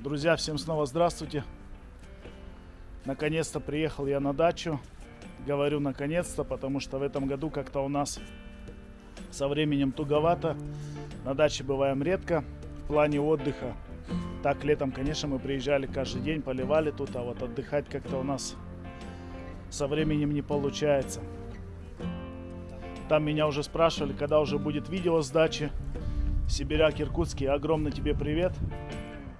Друзья, всем снова здравствуйте. Наконец-то приехал я на дачу. Говорю наконец-то, потому что в этом году как-то у нас со временем туговато. На даче бываем редко в плане отдыха. Так, летом, конечно, мы приезжали каждый день, поливали тут, а вот отдыхать как-то у нас со временем не получается. Там меня уже спрашивали, когда уже будет видео с дачи. Сибиряк Иркутский, огромный тебе привет.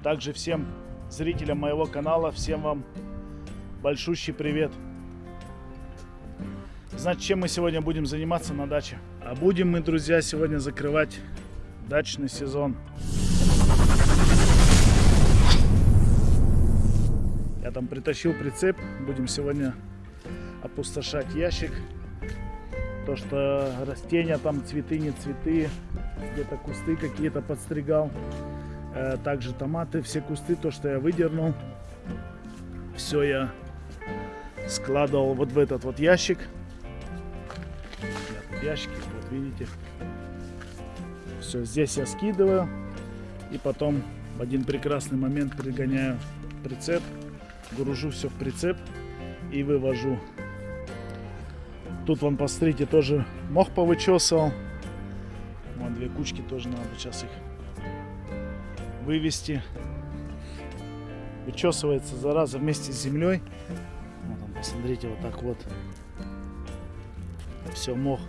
Также всем зрителям моего канала, всем вам большущий привет. Значит, чем мы сегодня будем заниматься на даче? А будем мы, друзья, сегодня закрывать дачный сезон. Я там притащил прицеп, будем сегодня опустошать ящик. То, что растения там, цветы, не цветы, где-то кусты какие-то подстригал. Э, также томаты, все кусты, то, что я выдернул. Все я складывал вот в этот вот ящик. Ящики, вот видите. Все, здесь я скидываю. И потом в один прекрасный момент пригоняю прицеп. Гружу все в прицеп и вывожу Тут, вон, посмотрите, тоже мох повычесывал. Вон две кучки тоже надо сейчас их вывести. Вычесывается зараза вместе с землей. Вот он, посмотрите, вот так вот. Все, мох.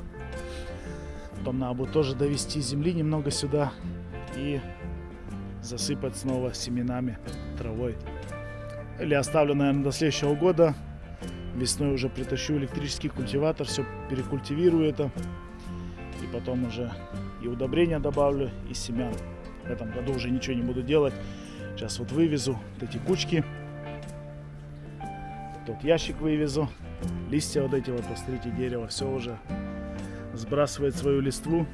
Потом надо будет тоже довести земли немного сюда и засыпать снова семенами, травой. Или оставлю, наверное, до следующего года Весной уже притащу электрический культиватор, все перекультивирую это. И потом уже и удобрения добавлю, и семян. В этом году уже ничего не буду делать. Сейчас вот вывезу вот эти кучки. Тот ящик вывезу. Листья вот эти вот, посмотрите, дерево все уже сбрасывает свою листву.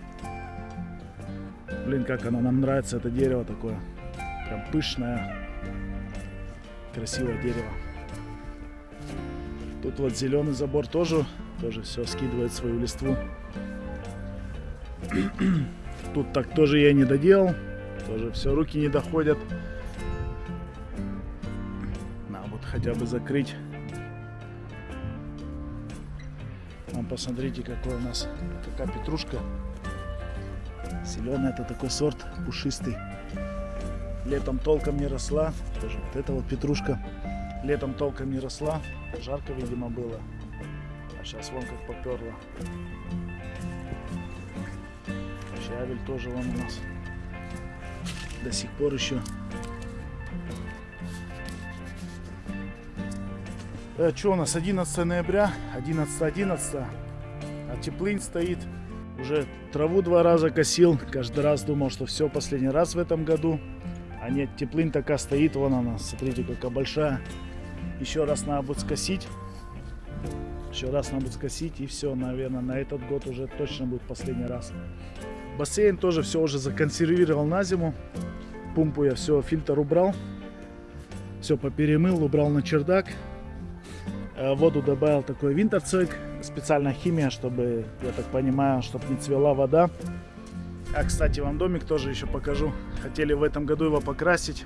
Блин, как оно нам нравится, это дерево такое. Прям пышное, красивое дерево. Тут вот зеленый забор тоже, тоже все скидывает свою листву. Тут так тоже я не доделал. Тоже все, руки не доходят. Надо вот хотя бы закрыть. Вам посмотрите, какой у нас, какая петрушка. Зеленый это такой сорт, пушистый. Летом толком не росла. Тоже вот эта вот петрушка. Летом толком не росла. Жарко, видимо, было. А сейчас вон как поперло. Щавель тоже вон у нас. До сих пор еще. Э, что у нас 11 ноября, 11 11 а теплынь стоит. Уже траву два раза косил, каждый раз думал, что все, последний раз в этом году. А нет, теплынь такая стоит, вон она, смотрите, какая большая. Еще раз надо будет скосить. Еще раз надо будет скосить и все, наверное, на этот год уже точно будет последний раз. Бассейн тоже все уже законсервировал на зиму. Пумпу я все, фильтр убрал. Все поперемыл, убрал на чердак. Э, воду добавил такой винтерцойк. Специальная химия, чтобы, я так понимаю, чтобы не цвела вода. А, кстати, вам домик тоже еще покажу. Хотели в этом году его покрасить.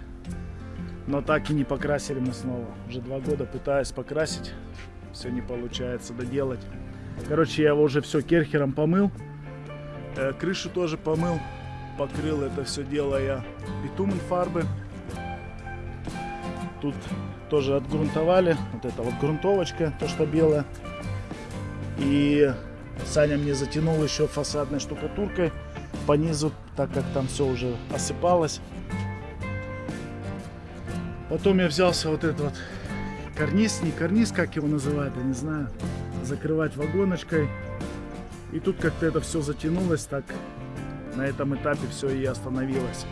Но так и не покрасили мы снова. Уже два года пытаюсь покрасить. Все не получается доделать. Короче, я его уже все керхером помыл. Э, крышу тоже помыл. Покрыл это все дело я битумен фарбы. Тут тоже отгрунтовали. Вот это вот грунтовочка, то что белая. И Саня мне затянул еще фасадной штукатуркой по низу, так как там все уже осыпалось. Потом я взялся вот этот вот карниз, не карниз, как его называют, я не знаю, закрывать вагоночкой. И тут как-то это все затянулось, так на этом этапе все и остановилось.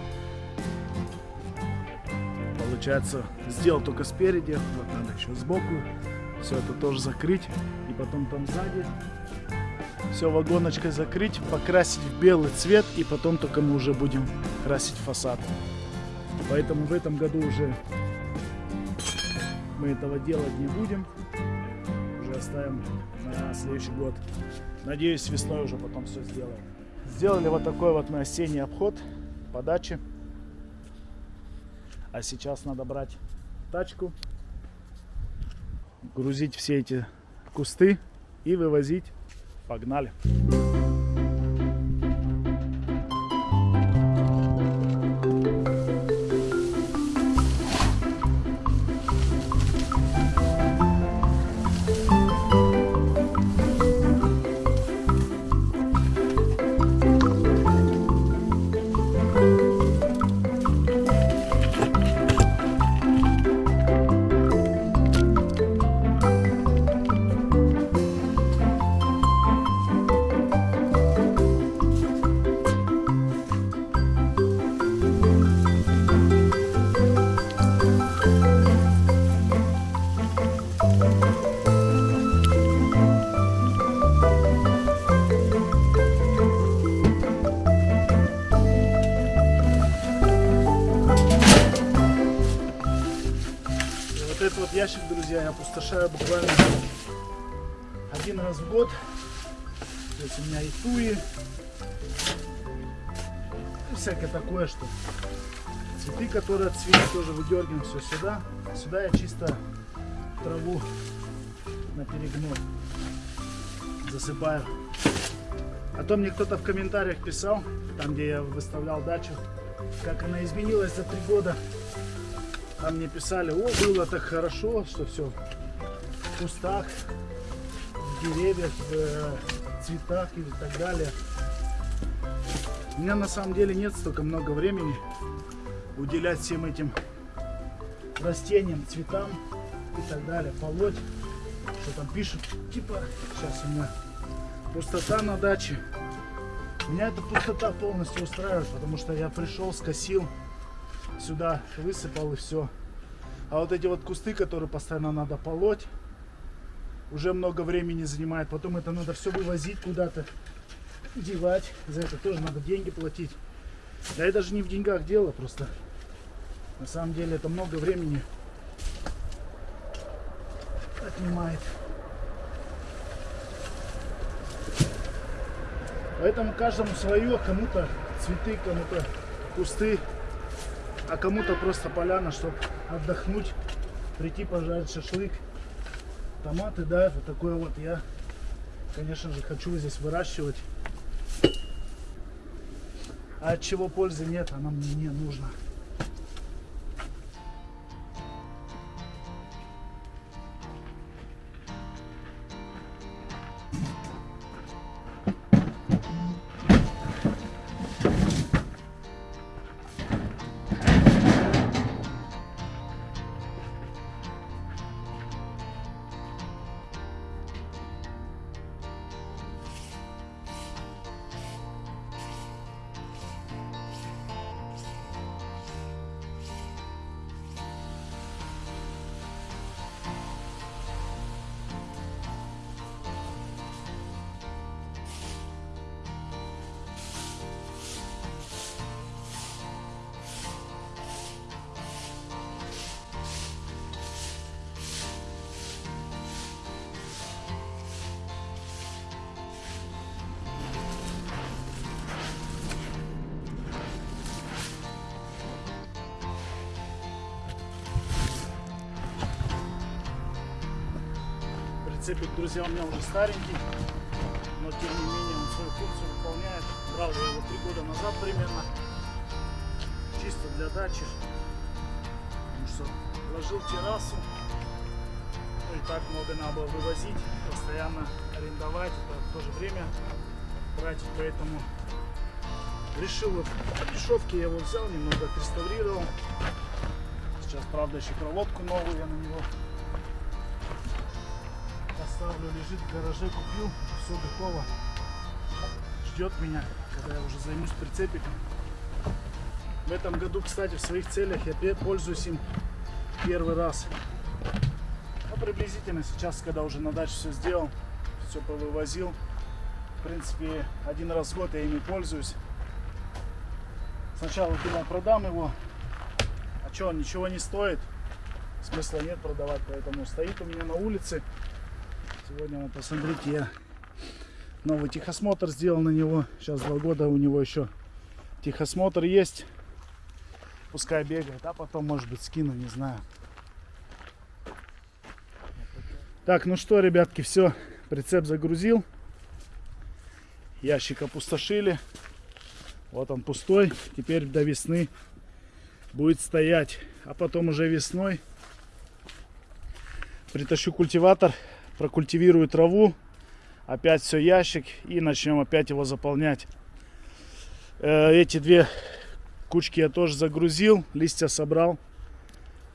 Получается, сделал только спереди, вот надо еще сбоку. Все это тоже закрыть. И потом там сзади все вагоночкой закрыть, покрасить в белый цвет. И потом только мы уже будем красить фасад. Поэтому в этом году уже мы этого делать не будем. Оставим на следующий год. Надеюсь, весной уже потом все сделаем. Сделали вот такой вот мы осенний обход по даче. А сейчас надо брать тачку, грузить все эти кусты и вывозить. Погнали! И ящик, друзья, я опустошаю буквально один раз в год. То есть у меня и туи, и всякое такое, что цветы, которые цветы, тоже выдергиваем все сюда. Сюда я чисто траву на перегной засыпаю. А то мне кто-то в комментариях писал, там где я выставлял дачу, как она изменилась за три года. Там мне писали, о, было так хорошо, что все в кустах, в деревьях, в э, цветах и так далее. У меня на самом деле нет столько много времени уделять всем этим растениям, цветам и так далее, полоть, что там пишут, типа, сейчас у меня пустота на даче. Меня эта пустота полностью устраивает, потому что я пришел, скосил, сюда высыпал и все. А вот эти вот кусты, которые постоянно надо полоть, уже много времени занимает. Потом это надо все вывозить куда-то, девать. За это тоже надо деньги платить. Да и даже не в деньгах дело, просто на самом деле это много времени отнимает. Поэтому каждому свое, кому-то цветы, кому-то кусты, а кому-то просто поляна, чтобы отдохнуть, прийти пожарить шашлык. Томаты, да, это такое вот я, конечно же, хочу здесь выращивать. А от чего пользы нет, она мне не нужна. Прицепик, друзья, у меня уже старенький, но тем не менее он свою функцию выполняет. Брал я его три года назад примерно, чисто для дачи, потому что ложил террасу, ну и так много надо было вывозить, постоянно арендовать, это в то же время тратить, поэтому решил вот по дешевке я его взял, немного отреставрировал. Сейчас, правда, еще проводку новую я на него поставлю, лежит в гараже, купил, все готово. Ждет меня, когда я уже займусь прицепиком. В этом году, кстати, в своих целях я пользуюсь им первый раз. Ну, приблизительно сейчас, когда уже на даче все сделал, все повывозил. В принципе, один раз в год я ими пользуюсь. Сначала думал, продам его. А что, он ничего не стоит. Смысла нет продавать, поэтому стоит у меня на улице. Сегодня, вот, посмотрите, я новый техосмотр сделал на него. Сейчас два года у него еще техосмотр есть. пускай бегает, а потом, может быть, скину, не знаю. Так, ну что, ребятки, все, прицеп загрузил. Ящик опустошили. Вот он пустой. Теперь до весны будет стоять. А потом уже весной притащу культиватор, прокультивирую траву. Опять все ящик и начнем опять его заполнять. Э, Эти две кучки я тоже загрузил, листья собрал.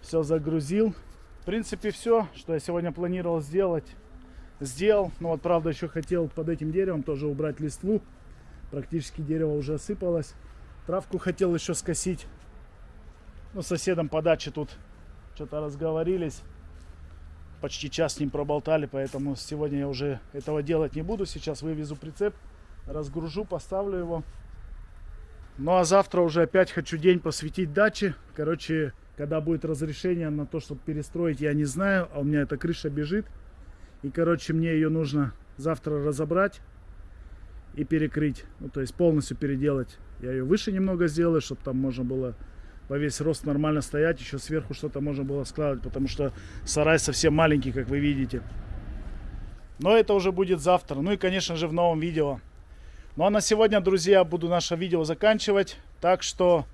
Все загрузил. В принципе, все, что я сегодня планировал сделать, сделал. Но вот, правда, еще хотел под этим деревом тоже убрать листву. Практически дерево уже осыпалось. Травку хотел еще скосить. Ну, соседом по даче тут что-то разговорились. Почти час с ним проболтали, поэтому сегодня я уже этого делать не буду. Сейчас вывезу прицеп, разгружу, поставлю его. Ну а завтра уже опять хочу день посвятить даче. Короче, когда будет разрешение на то, чтобы перестроить, я не знаю. А у меня эта крыша бежит. И, короче, мне ее нужно завтра разобрать и перекрыть. Ну, то есть полностью переделать. Я ее выше немного сделаю, чтобы там можно было во весь рост нормально стоять. Еще сверху что-то можно было складывать, потому что сарай совсем маленький, как вы видите. Но это уже будет завтра. Ну и, конечно же, в новом видео. Ну а на сегодня, друзья, буду наше видео заканчивать. Так что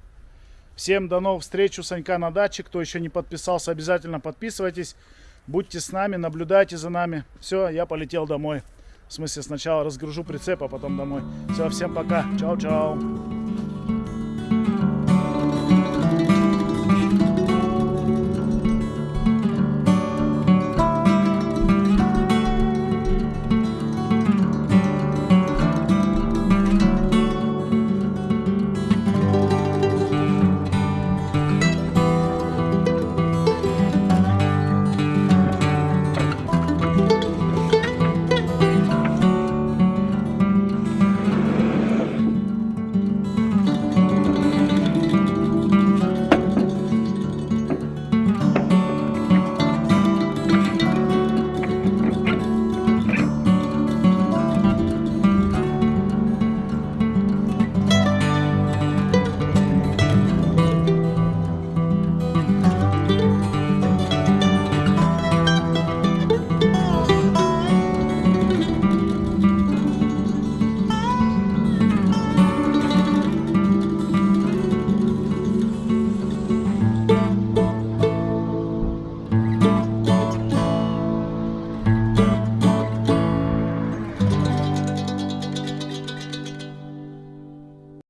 всем до новых встреч у Санька на даче. Кто еще не подписался, обязательно подписывайтесь. Будьте с нами, наблюдайте за нами. Все, я полетел домой. В смысле, сначала разгружу прицеп, а потом домой. Все, всем пока. Чао-чао.